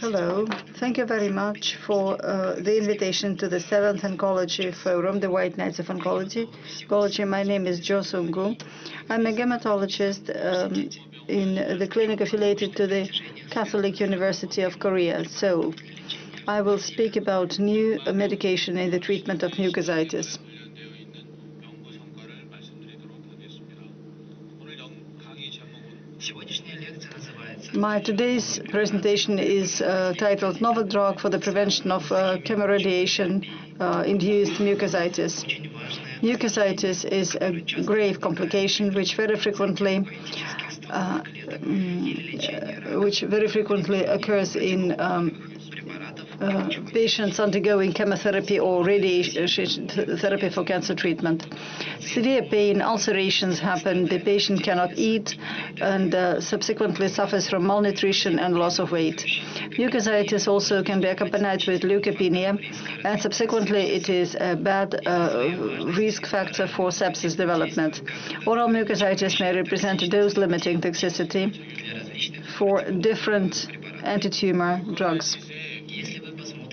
Hello. Thank you very much for uh, the invitation to the seventh Oncology Forum, the White Knights of Oncology. Oncology. My name is Jo Sung-gu. I'm a hematologist um, in the clinic affiliated to the Catholic University of Korea, Seoul. I will speak about new medication in the treatment of mucositis. My today's presentation is uh, titled Novel Drug for the Prevention of uh, Chemoradiation-Induced uh, Mucositis. Mucositis is a grave complication which very frequently uh, mm, which very frequently occurs in um, uh, patients undergoing chemotherapy or radiation therapy for cancer treatment. Severe pain, ulcerations happen, the patient cannot eat and uh, subsequently suffers from malnutrition and loss of weight. Mucositis also can be accompanied with leukopenia and subsequently it is a bad uh, risk factor for sepsis development. Oral mucositis may represent a dose-limiting toxicity for different anti-tumor drugs.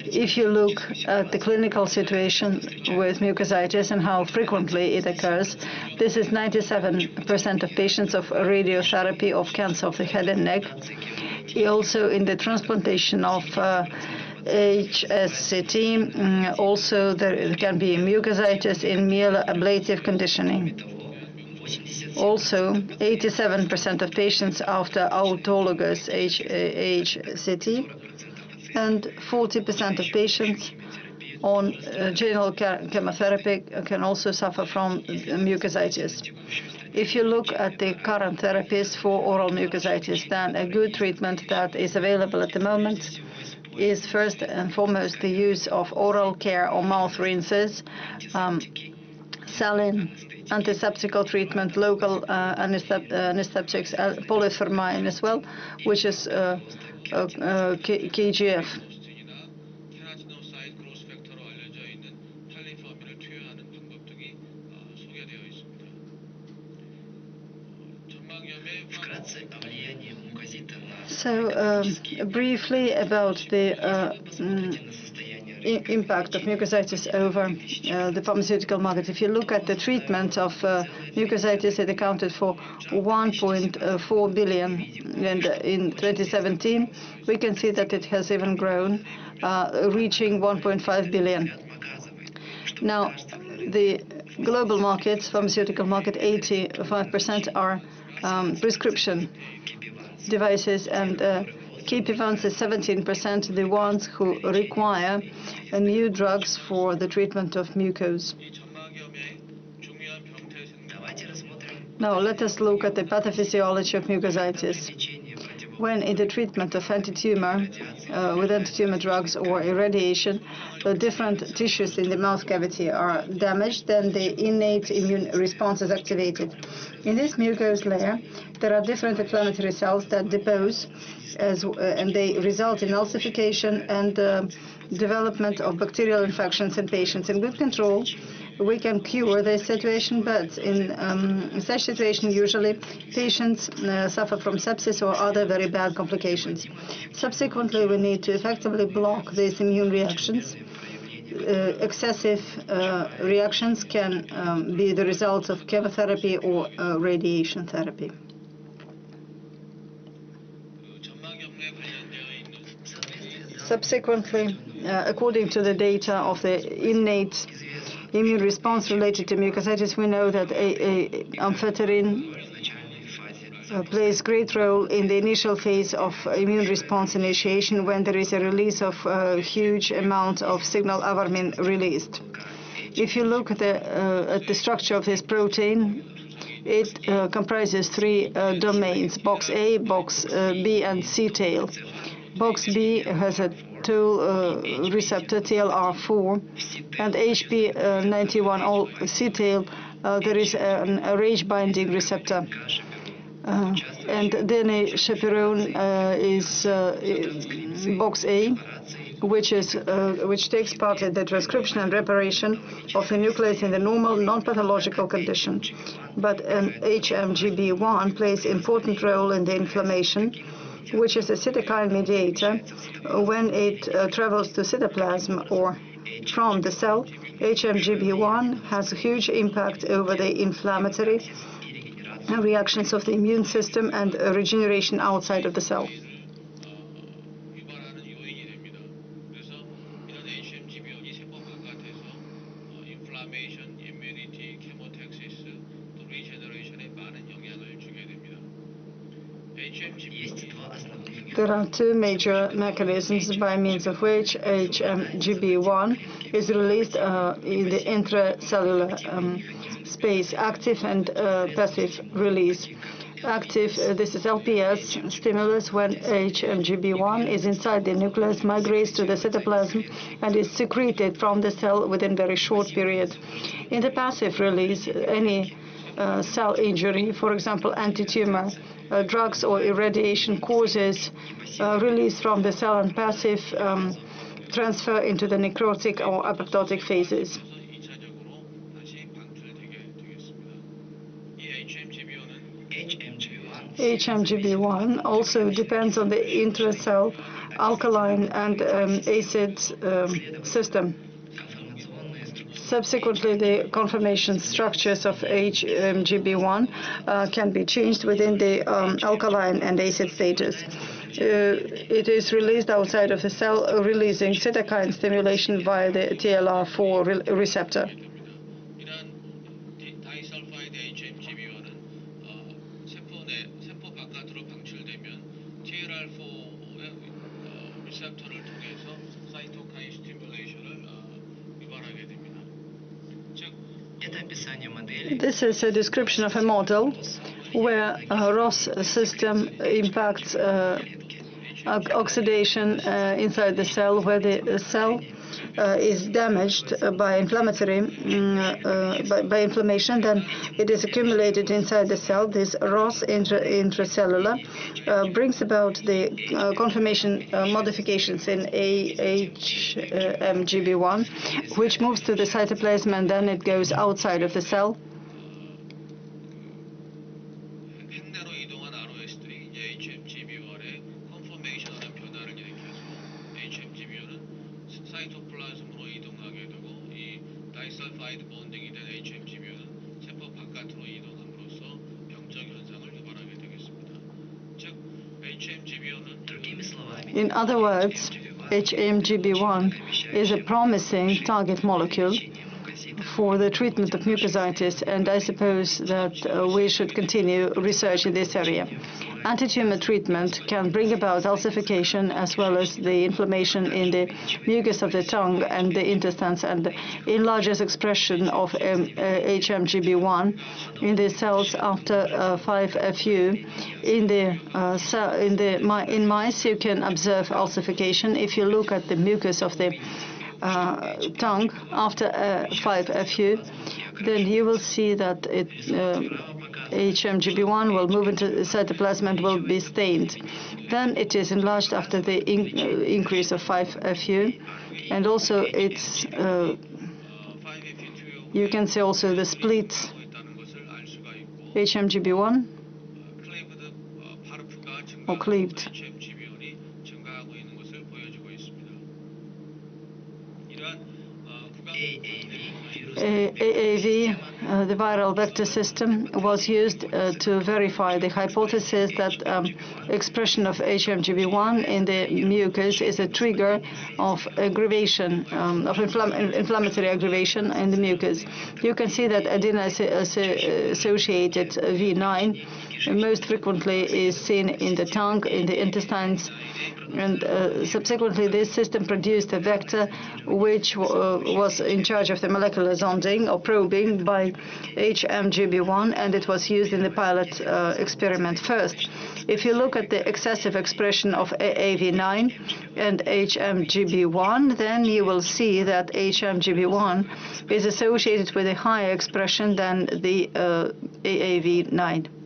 If you look at the clinical situation with mucositis and how frequently it occurs, this is 97% of patients of radiotherapy of cancer of the head and neck. Also in the transplantation of uh, HSCT, mm, also there can be mucositis in myeloablative conditioning. Also, 87% of patients after autologous HCT and 40% of patients on uh, general chemotherapy can also suffer from mucositis. If you look at the current therapies for oral mucositis, then a good treatment that is available at the moment is first and foremost the use of oral care or mouth rinses, um, saline, antiseptical treatment, local uh, anesthetics, uh, polythermine as well, which is uh, KGF. So um, briefly about the uh, mm, impact of mucositis over uh, the pharmaceutical market. If you look at the treatment of uh, mucositis, it accounted for 1.4 billion, and in 2017, we can see that it has even grown, uh, reaching 1.5 billion. Now, the global markets, pharmaceutical market, 85% are um, prescription devices and uh, KP1s is 17% the ones who require new drugs for the treatment of mucose. Now let us look at the pathophysiology of mucositis when in the treatment of anti-tumor uh, with anti-tumor drugs or irradiation, the different tissues in the mouth cavity are damaged, then the innate immune response is activated. In this mucous layer, there are different inflammatory cells that depose, as, uh, and they result in ulcerification and uh, development of bacterial infections in patients. In good control, we can cure this situation, but in um, such situation, usually patients uh, suffer from sepsis or other very bad complications. Subsequently, we need to effectively block these immune reactions. Uh, excessive uh, reactions can um, be the result of chemotherapy or uh, radiation therapy. Subsequently, uh, according to the data of the innate immune response related to mucositis, we know that amphotericin uh, plays great role in the initial phase of immune response initiation when there is a release of a huge amount of signal alarmin released. If you look at the, uh, at the structure of this protein, it uh, comprises three uh, domains, box A, box uh, B, and C tail. Box B has a tool uh, receptor TLR4 and HP91 all C-tail uh, there is an, RAGE binding receptor. Uh, and DNA chaperone uh, is uh, box A, which is uh, which takes part in the transcription and reparation of the nucleus in the normal non-pathological condition. But an HMGB1 plays important role in the inflammation which is a cytokine mediator, when it uh, travels to cytoplasm or from the cell, HMGB1 has a huge impact over the inflammatory reactions of the immune system and regeneration outside of the cell. There are two major mechanisms by means of which HMGB1 is released uh, in the intracellular um, space, active and uh, passive release. Active, uh, this is LPS stimulus when HMGB1 is inside the nucleus, migrates to the cytoplasm and is secreted from the cell within very short period. In the passive release, any uh, cell injury, for example, anti-tumor uh, drugs or irradiation causes uh, release from the cell and passive um, transfer into the necrotic or apoptotic phases. HMGB1 also depends on the intracell alkaline and um, acid um, system. Subsequently, the conformation structures of HMGB1 uh, can be changed within the um, alkaline and acid status. Uh, it is released outside of the cell, uh, releasing cytokine stimulation via the TLR4 re receptor. This is a description of a model where a ROS system impacts uh, oxidation uh, inside the cell, where the cell uh, is damaged uh, by inflammatory mm, uh, by, by inflammation, then it is accumulated inside the cell. This ROS intra- intracellular uh, brings about the uh, conformation uh, modifications in AHMGB1, which moves to the cytoplasm and then it goes outside of the cell. In other words, HMGB1 is a promising target molecule for the treatment of mucositis, and I suppose that uh, we should continue research in this area. Anti-tumor treatment can bring about ulcerification as well as the inflammation in the mucus of the tongue and the intestines and enlarges expression of um, uh, HMGB1 in the cells after uh, 5-FU. In the uh, in the in mice, you can observe ulcerification. If you look at the mucus of the uh, tongue after uh, 5-FU, then you will see that it, uh, HMGB1 will move into the cytoplasm and will be stained. Then it is enlarged after the in uh, increase of 5FU, and also it's uh, you can see also the split HMGB1 or cleaved. AAV, uh, the viral vector system, was used uh, to verify the hypothesis that um, expression of HMGB1 in the mucus is a trigger of aggravation, um, of infl inflammatory aggravation in the mucus. You can see that adenine uh, uh, associated V9 most frequently is seen in the tongue, in the intestines, and uh, subsequently this system produced a vector which uh, was in charge of the molecular zonding or probing by HMGB1 and it was used in the pilot uh, experiment first. If you look at the excessive expression of AAV9 and HMGB1, then you will see that HMGB1 is associated with a higher expression than the uh, AAV9.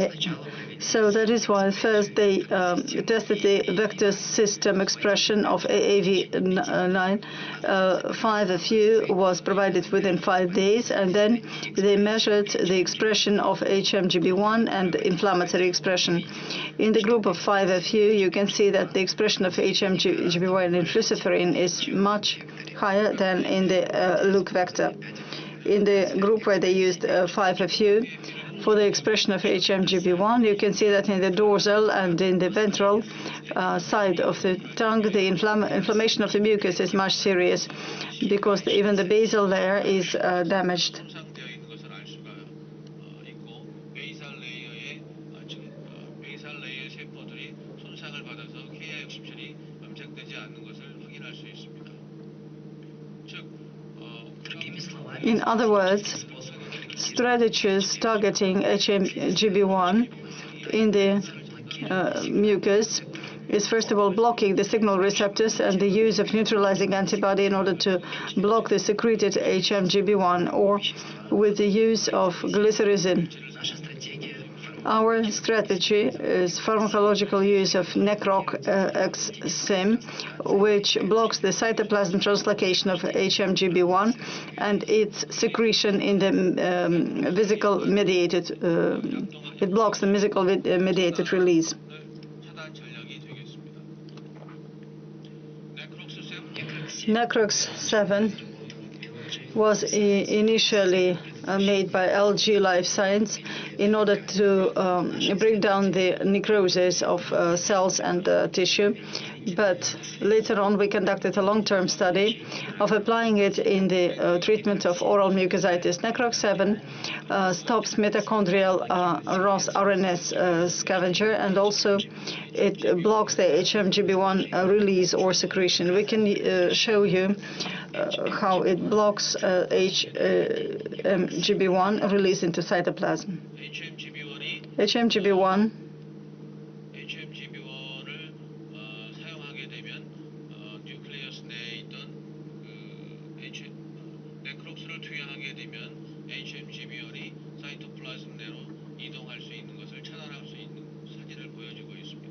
AAV9 벡터 So that is why first they um, tested the vector system expression of AAV9. Uh, 5FU was provided within five days, and then they measured the expression of HMGB1 and inflammatory expression. In the group of 5FU, you can see that the expression of HMGB1 and luciferin is much higher than in the uh, Luc vector. In the group where they used uh, 5FU, for the expression of HMGB1. You can see that in the dorsal and in the ventral uh, side of the tongue, the inflammation of the mucus is much serious because even the basal layer is uh, damaged. In other words, strategies targeting HMGB1 in the uh, mucus is first of all blocking the signal receptors and the use of neutralizing antibody in order to block the secreted HMGB1 or with the use of glycyrrhizin. Our strategy is pharmacological use of NECROC uh, XSIM, which blocks the cytoplasm translocation of HMGB1 and its secretion in the um, vesicle mediated, uh, it blocks the physical-mediated uh, release. NECROX-7 was initially made by LG Life Science in order to um, bring down the necrosis of uh, cells and uh, tissue. But later on, we conducted a long-term study of applying it in the uh, treatment of oral mucositis. Necrox 7 uh, stops mitochondrial uh, ROS RNS uh, scavenger and also it blocks the HMGB1 uh, release or secretion. We can uh, show you uh, how it blocks uh, HMGB1 release into cytoplasm. HMGB1 되면 사이토플라즘 내로 이동할 수 있는 것을 차단할 수 있는 사진을 보여주고 있습니다.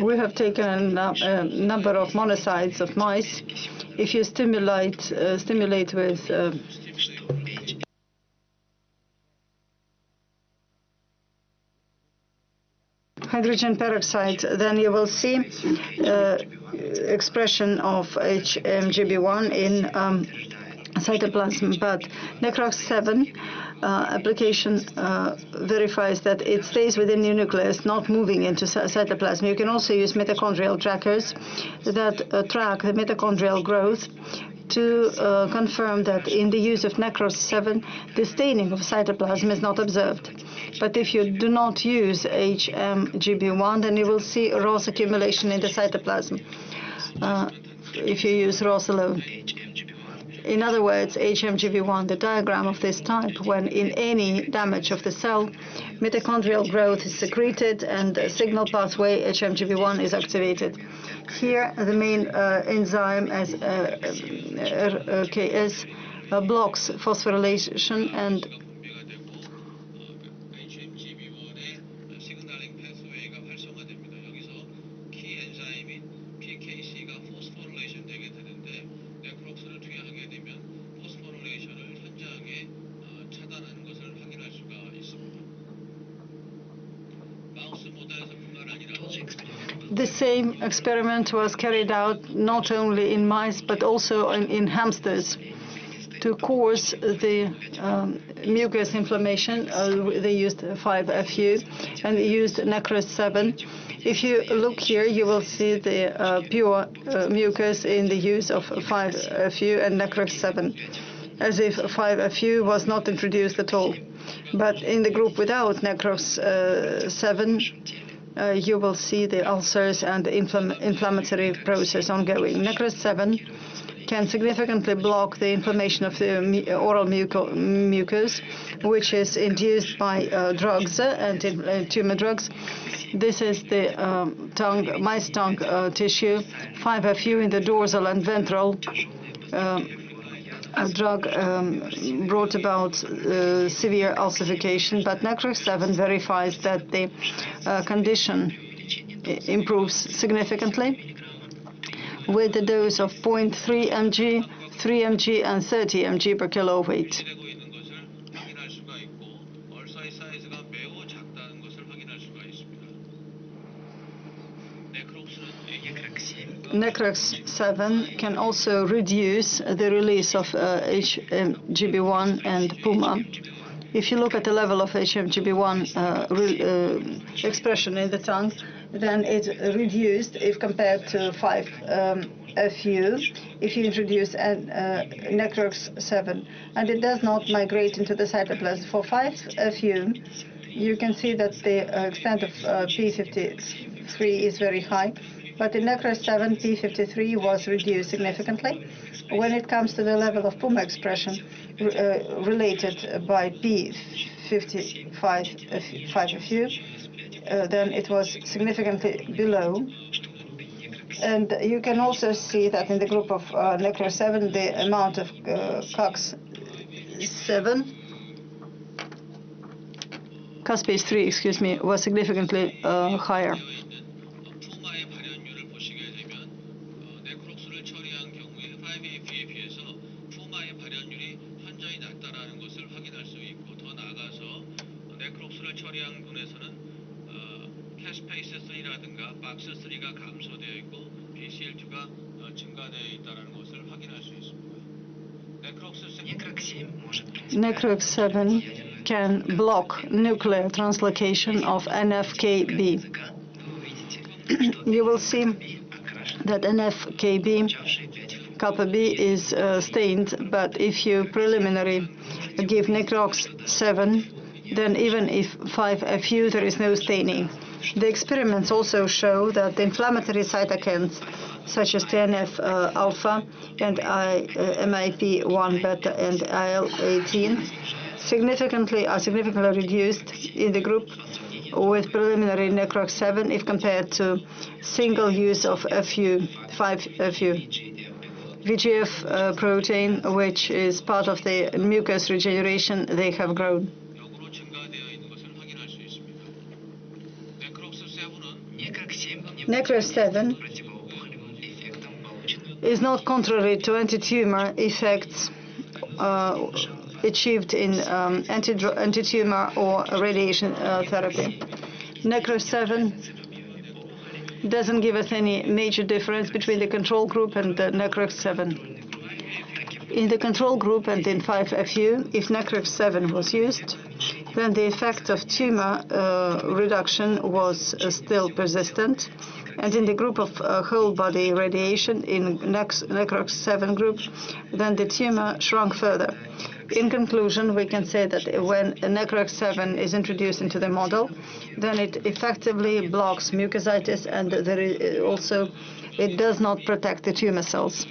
We have taken a number of monocytes of mice. If you stimulate uh, stimulate with uh, hydrogen peroxide, then you will see uh, expression of HMGB1 in um, cytoplasm. But Necrox 7 uh, application uh, verifies that it stays within the nucleus, not moving into cytoplasm. You can also use mitochondrial trackers that uh, track the mitochondrial growth to uh, confirm that in the use of Necros 7, the staining of cytoplasm is not observed. But if you do not use HMGB1, then you will see ROS accumulation in the cytoplasm uh, if you use ROS alone. HMGB1 In other words, HMGB1, the diagram of this type, when in any damage of the cell, mitochondrial growth is secreted and the signal pathway HMGB1 is activated. Here, the main uh, enzyme as uh, RKS uh, blocks phosphorylation and The same experiment was carried out not only in mice but also in, in hamsters to cause the um, mucus inflammation. Uh, they used 5FU and used Necros 7. If you look here, you will see the uh, pure uh, mucus in the use of 5FU and Necros 7, as if 5FU was not introduced at all. But in the group without Necros uh, 7, uh, you will see the ulcers and the inflam- inflammatory process ongoing. Necros 7 can significantly block the inflammation of the oral mucus, which is induced by uh, drugs uh, and uh, tumor drugs. This is the um, tongue, mice tongue uh, tissue, 5FU in the dorsal and ventral. A drug um, brought about uh, severe ulcerification, but Necrox-7 verifies that the uh, condition improves significantly with a dose of 0.3 mg, 3 mg, and 30 mg per kilo weight. Necrox-7 can also reduce the release of uh, HMGB1 and PUMA. If you look at the level of HMGB1 uh, uh, expression in the tongue, then it's reduced if compared to 5-FU if you introduce an, uh, Necrox-7. And it does not migrate into the cytoplasm. For 5-FU, you can see that the uh, extent of uh, P53 is very high, but in Necro 7P53 was reduced significantly. When it comes to the level of PUMA expression uh, related by P55FU, uh, then it was significantly below. And you can also see that in the group of uh, Necro-7, the amount of uh, COX-7 caspase 3, excuse me, was significantly uh, higher. 2F7 can block nuclear translocation of NFKB. you will see that NFKB kappa B is uh, stained, but if you preliminary give Necrox 7, then even if 5FU, there is no staining. The experiments also show that the inflammatory cytokines such as TNF-alpha uh, and uh, MIP-1 beta and IL-18, significantly are significantly reduced in the group with preliminary necro7 if compared to single use of FU5-FU. VEGF protein, which is part of the mucus regeneration, they have grown. necro7 is not contrary to anti-tumor effects uh, achieved in um, anti- anti-tumor or radiation uh, therapy. Necro-7 doesn't give us any major difference between the control group and the Necrox-7. In the control group and in 5FU, if Necrox-7 was used, then the effect of tumor uh, reduction was uh, still persistent. And in the group of uh, whole body radiation, in Necrox-7 group, then the tumor shrunk further. In conclusion, we can say that when Necrox-7 is introduced into the model, then it effectively blocks mucositis and also it does not protect the tumor cells.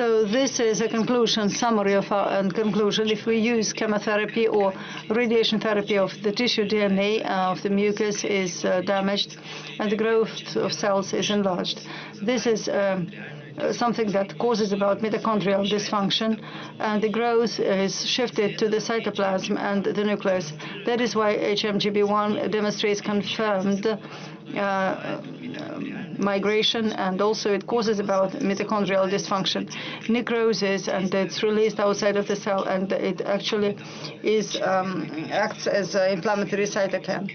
So this is a conclusion, summary of our conclusion. If we use chemotherapy or radiation therapy of the tissue DNA uh, of the mucus is uh, damaged and the growth of cells is enlarged. This is um, uh, something that causes about mitochondrial dysfunction and the growth is shifted to the cytoplasm and the nucleus. That is why HMGB1 demonstrates confirmed uh, um, migration and also it causes about mitochondrial dysfunction, necrosis, and it's released outside of the cell and it actually is um, acts as an inflammatory cytokine.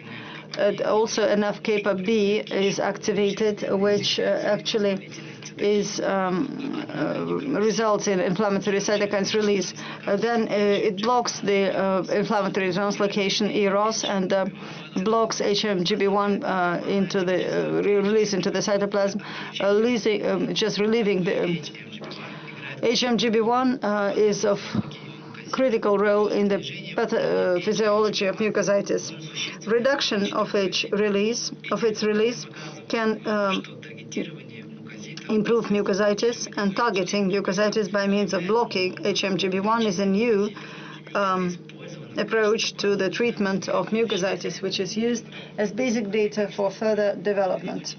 Uh, also, NF-kappa B is activated, which uh, actually is um, uh, results in inflammatory cytokines release. Uh, then uh, it blocks the uh, inflammatory translocation EROS and uh, blocks HMGB1 into the release into the cytoplasm, um, just relieving the um, HMGB1 is of critical role in the uh, physiology of mucositis. Reduction of its release of its release can um, improve mucositis, and targeting mucositis by means of blocking HMGB1 is a new um, approach to the treatment of mucositis, which is used as basic data for further development.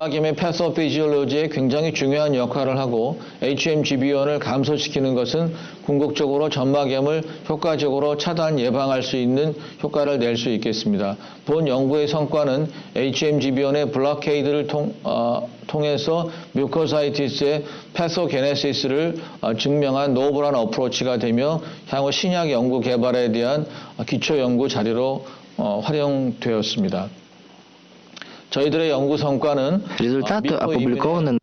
전막염의 패소피지올로지에 굉장히 중요한 역할을 하고 HMGB1을 감소시키는 것은 궁극적으로 전막염을 효과적으로 차단 예방할 수 있는 효과를 낼 수 있겠습니다. 본 연구의 성과는 HMGB1의 블로케이드를 통, 어, 통해서 뮤코사이티스의 패소게네시스를 어, 증명한 노블한 어프로치가 되며 향후 신약 연구 개발에 대한 어, 기초 연구 자료로 어, 활용되었습니다. 저희들의 연구 성과는 Результаты 어, 미코 опубликованы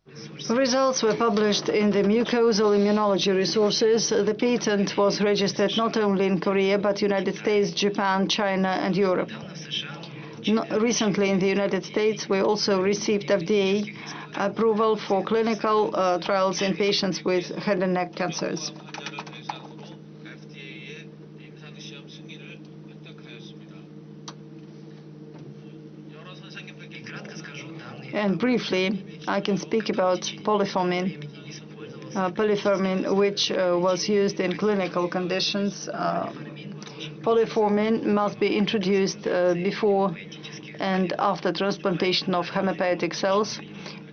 Results were published in the mucosal immunology resources. The patent was registered not only in Korea, but United States, Japan, China, and Europe. в США No, recently in the United States, we also received FDA approval for clinical uh, trials in patients with head and neck cancers. And briefly, I can speak about polyformin. Uh, polyformin, which uh, was used in clinical conditions. Uh, polyformin must be introduced uh, before and after transplantation of hematopoietic cells.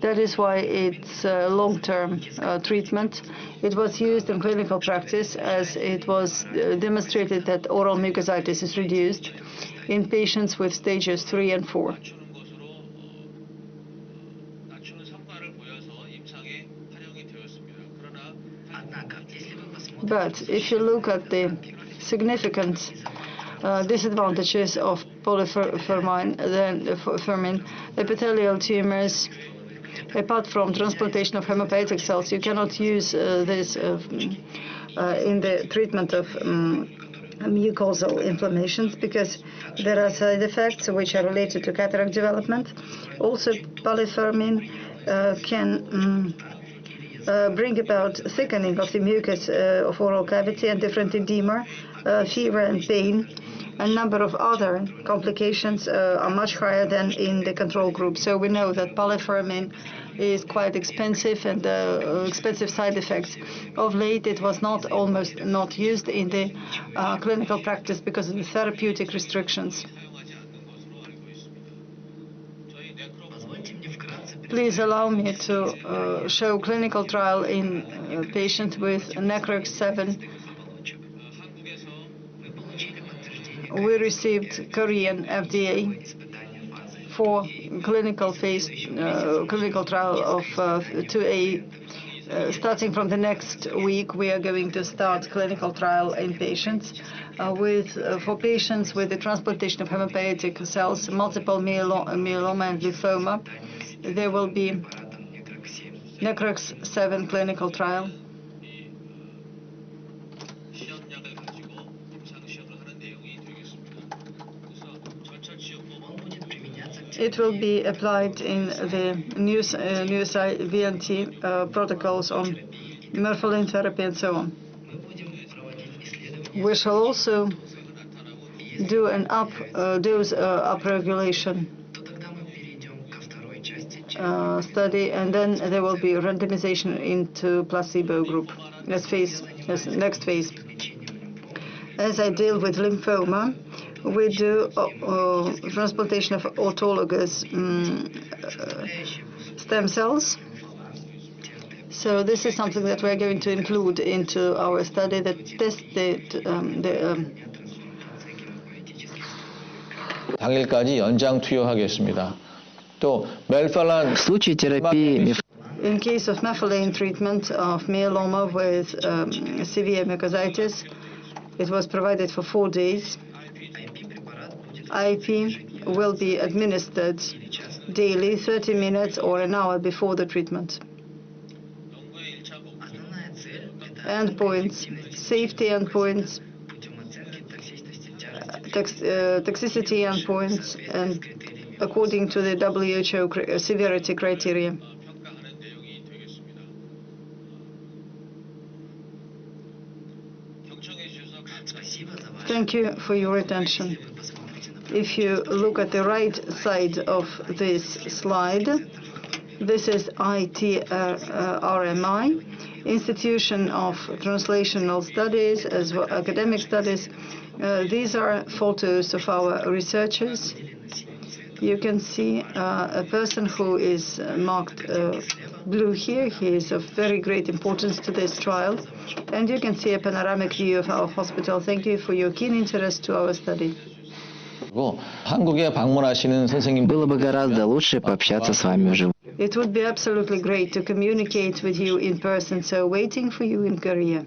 That is why it's a long-term uh, treatment. It was used in clinical practice as it was uh, demonstrated that oral mucositis is reduced in patients with stages 3 and 4. But if you look at the significant uh, disadvantages of polyfermin, then fermin, epithelial tumors, apart from transplantation of hematopoietic cells, you cannot use uh, this uh, uh, in the treatment of um, mucosal inflammations because there are side effects which are related to cataract development. Also, polyfermin uh, can. uh, bring about thickening of the mucus uh, of oral cavity and different edema, uh, fever and pain. A number of other complications uh, are much higher than in the control group. So we know that polyfermin is quite expensive and uh, expensive side effects. Of late, it was not almost not used in the uh, clinical practice because of the therapeutic restrictions. please allow me to uh, show clinical trial in uh, patients with necrox 7. We received Korean FDA for clinical phase uh, clinical trial of uh, 2A. Uh, starting from the next week, we are going to start clinical trial in patients uh, with for patients with the transplantation of hematopoietic cells, multiple myeloma, myeloma and lymphoma there will be NECRX-7 clinical trial. It will be applied in the new, uh, new VNT uh, protocols on merfolin therapy and so on. We shall also do an up uh, dose uh, upregulation uh, study, and then there will be randomization into placebo group. Let's face next phase. As I deal with lymphoma, we do uh, uh, transplantation of autologous mm, stem cells. So this is something that we're going to include into our study that tested um, the. Um, 당일까지 연장 투여하겠습니다. В случае терапии In case of methylene treatment of myeloma with um, severe mucositis, it was provided for four days. IP will be administered daily, 30 minutes or an hour before the treatment. Endpoints, safety endpoints, uh, tox uh, toxicity endpoints, and according to the WHO uh, severity criteria. Thank you for your attention. If you look at the right side of this slide, this is ITRMI, uh, uh, Institution of Translational Studies as well academic studies. Uh, these are photos of our researchers you can see uh, a person who is uh, marked uh, blue here. He is of very great importance to this trial. And you can see a panoramic view of our hospital. Thank you for your keen interest to our study. Было бы гораздо лучше пообщаться с вами. It would be absolutely great to communicate with you in person, so waiting for you in Korea.